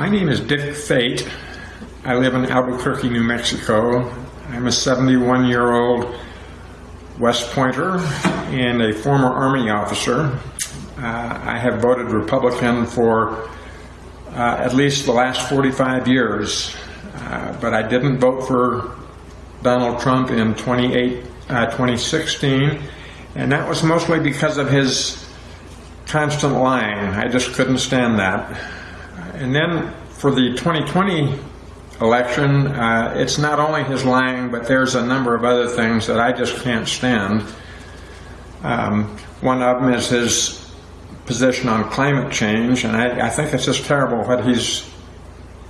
My name is Dick Fate. I live in Albuquerque, New Mexico. I'm a 71 year old West Pointer and a former Army officer. Uh, I have voted Republican for uh, at least the last 45 years, uh, but I didn't vote for Donald Trump in 28, uh, 2016, and that was mostly because of his constant lying. I just couldn't stand that. And then for the 2020 election, uh, it's not only his lying, but there's a number of other things that I just can't stand. Um, one of them is his position on climate change, and I, I think it's just terrible what he's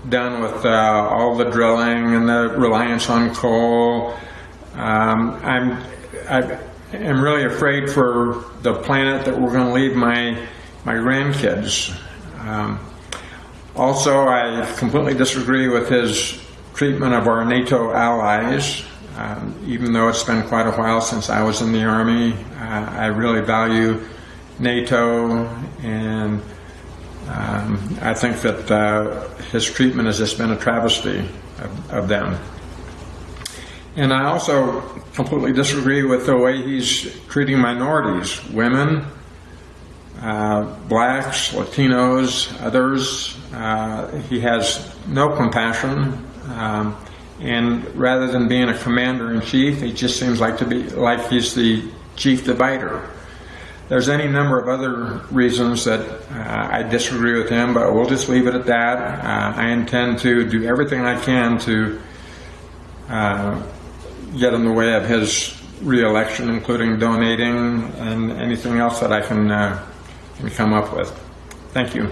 done with uh, all the drilling and the reliance on coal. Um, I'm, I am really afraid for the planet that we're going to leave my my grandkids. Um, also, I completely disagree with his treatment of our NATO allies. Um, even though it's been quite a while since I was in the Army, uh, I really value NATO, and um, I think that uh, his treatment has just been a travesty of, of them. And I also completely disagree with the way he's treating minorities, women, uh, blacks, Latinos, others. Uh, he has no compassion. Um, and rather than being a commander in chief, he just seems like to be like he's the chief divider. There's any number of other reasons that uh, I disagree with him, but we'll just leave it at that. Uh, I intend to do everything I can to uh, get in the way of his reelection, including donating and anything else that I can, uh, can come up with. Thank you.